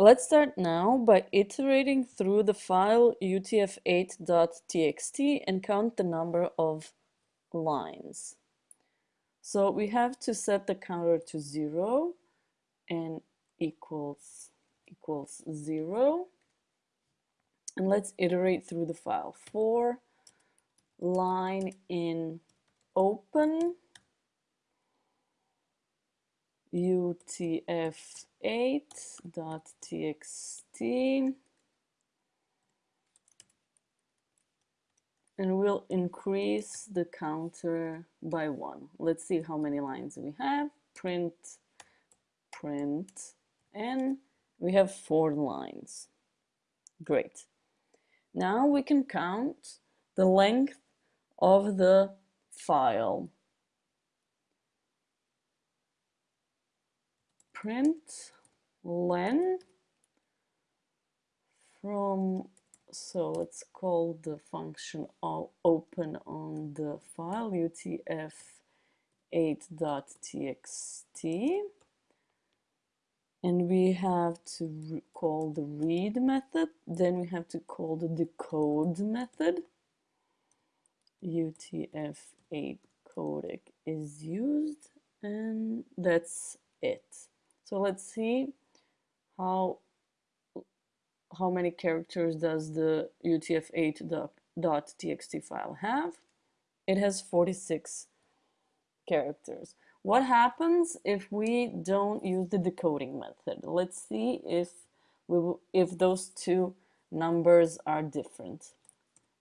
Let's start now by iterating through the file utf8.txt and count the number of lines. So we have to set the counter to zero and equals equals zero. And let's iterate through the file. For line in open utf8.txt and we'll increase the counter by one. Let's see how many lines we have. Print, print, and we have four lines. Great. Now we can count the length of the file. Print len from so let's call the function open on the file utf8.txt and we have to call the read method then we have to call the decode method. utf8 codec is used and that's it so let's see how how many characters does the utf8.txt file have. It has 46 characters. What happens if we don't use the decoding method? Let's see if we if those two numbers are different.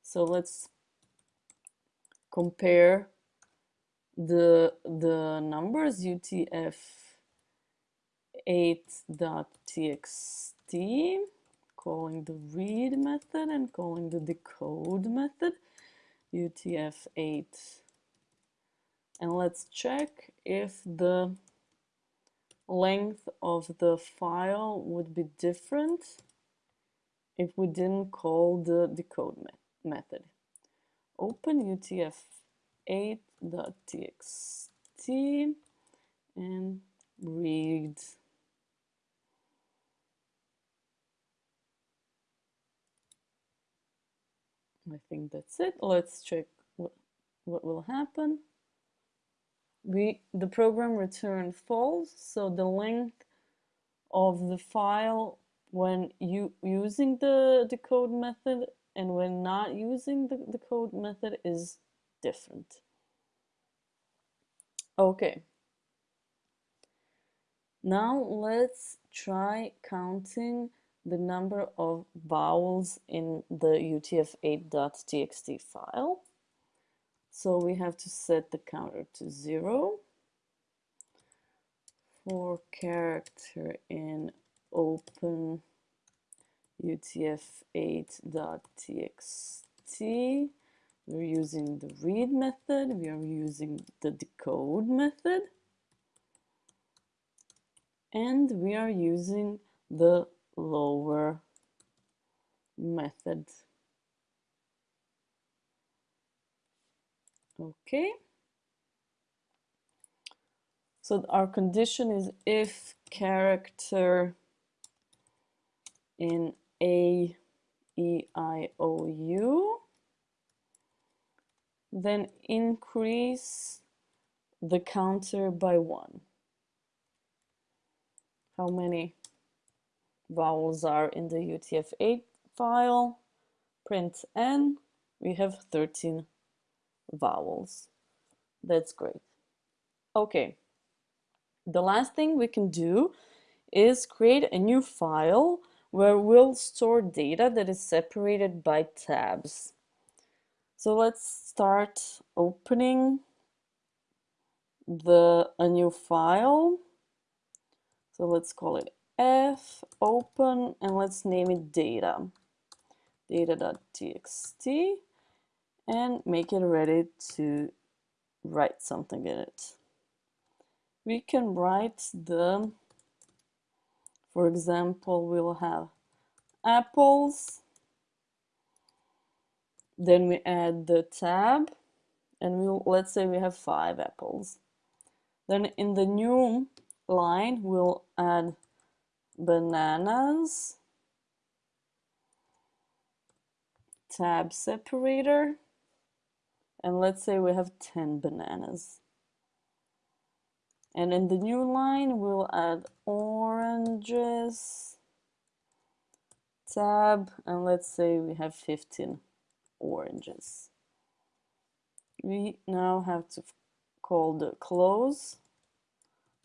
So let's compare the the numbers utf 8.txt, calling the read method and calling the decode method, utf8. And let's check if the length of the file would be different if we didn't call the decode me method. Open utf8.txt and read I think that's it. Let's check what, what will happen. We The program returned false, so the length of the file when you using the decode method and when not using the decode method is different. Okay. Now let's try counting the number of vowels in the utf8.txt file. So we have to set the counter to zero for character in open utf8.txt. We're using the read method, we are using the decode method, and we are using the lower method. Okay. So our condition is if character in A, E, I, O, U, then increase the counter by one. How many vowels are in the UTF-8 file, print n, we have 13 vowels. That's great. Okay, the last thing we can do is create a new file where we'll store data that is separated by tabs. So let's start opening the a new file. So let's call it f open and let's name it data. Data.txt and make it ready to write something in it. We can write the for example we'll have apples. Then we add the tab and we'll let's say we have five apples. Then in the new line we'll add bananas, tab separator, and let's say we have 10 bananas. And in the new line, we'll add oranges, tab, and let's say we have 15 oranges. We now have to call the close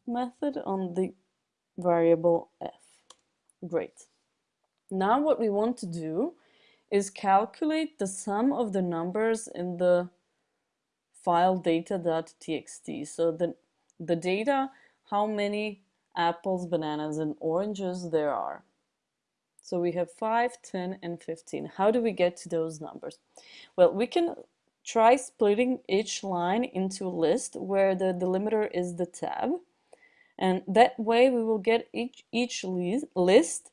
method on the variable f. Great. Now what we want to do is calculate the sum of the numbers in the file data.txt. So the, the data, how many apples, bananas, and oranges there are. So we have 5, 10, and 15. How do we get to those numbers? Well, we can try splitting each line into a list where the delimiter is the tab. And that way we will get each, each list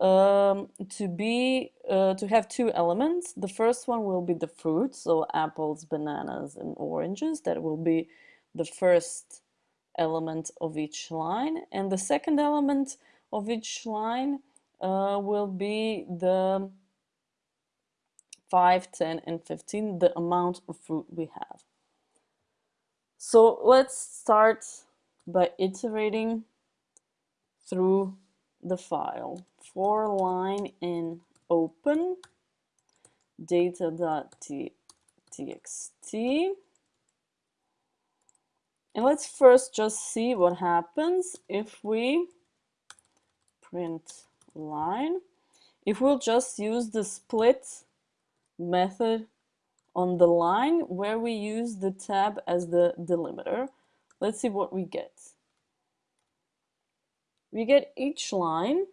um, to be uh, to have two elements. The first one will be the fruit, so apples, bananas, and oranges. That will be the first element of each line. And the second element of each line uh, will be the 5, 10, and 15, the amount of fruit we have. So let's start by iterating through the file. For line in open data.txt and let's first just see what happens if we print line. If we'll just use the split method on the line where we use the tab as the delimiter, let's see what we get. We get each line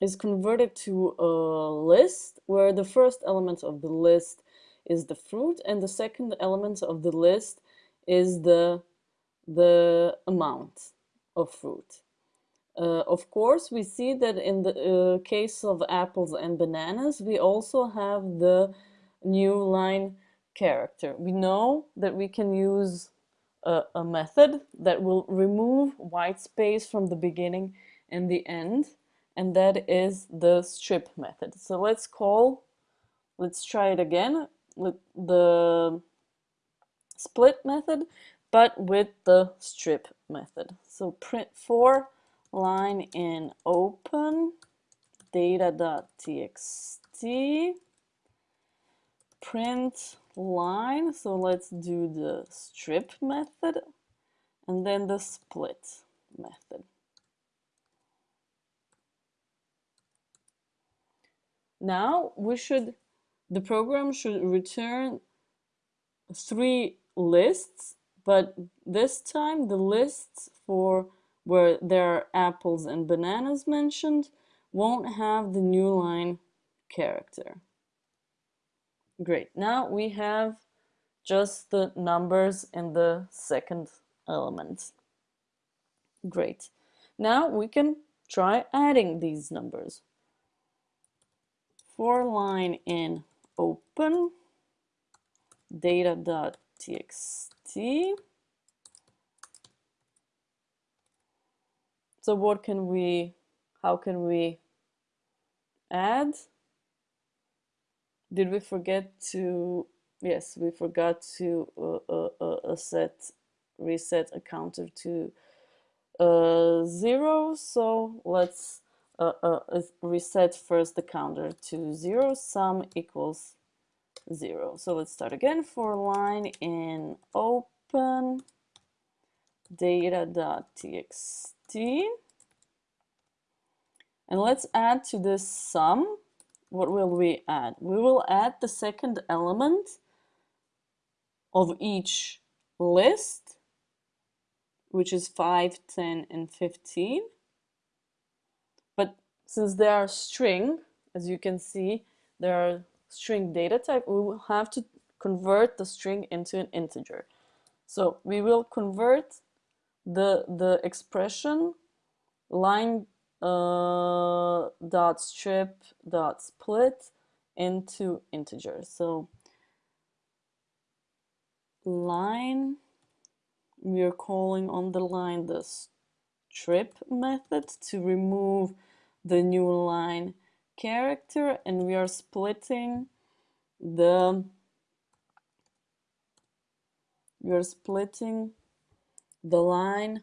is converted to a list where the first element of the list is the fruit and the second element of the list is the the amount of fruit. Uh, of course, we see that in the uh, case of apples and bananas, we also have the new line character. We know that we can use a, a method that will remove white space from the beginning and the end, and that is the strip method. So let's call, let's try it again, with the split method, but with the strip method. So print for line in open data.txt print line so let's do the strip method and then the split method now we should the program should return three lists but this time the lists for where there are apples and bananas mentioned won't have the new line character. Great. Now we have just the numbers in the second element. Great. Now we can try adding these numbers. For line in open data.txt So what can we, how can we add? Did we forget to, yes, we forgot to uh, uh, uh, set, reset a counter to uh, zero. So let's uh, uh, reset first the counter to zero, sum equals zero. So let's start again for line in open data.txt and let's add to this sum, what will we add? We will add the second element of each list, which is 5, 10, and 15. But since they are string, as you can see, they are string data type, we will have to convert the string into an integer. So we will convert the the expression line uh, dot strip dot split into integers. So line, we are calling on the line the strip method to remove the new line character and we are splitting the we are splitting the line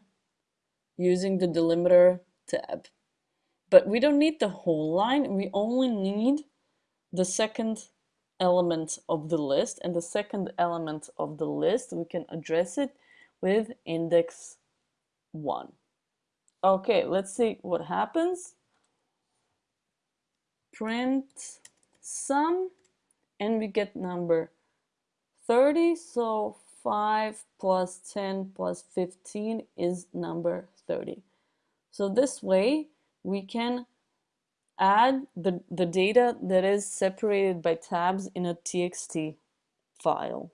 using the delimiter tab. But we don't need the whole line, we only need the second element of the list and the second element of the list we can address it with index 1. Okay, let's see what happens. Print sum and we get number 30 so 5 plus 10 plus 15 is number 30. So this way we can add the, the data that is separated by tabs in a txt file.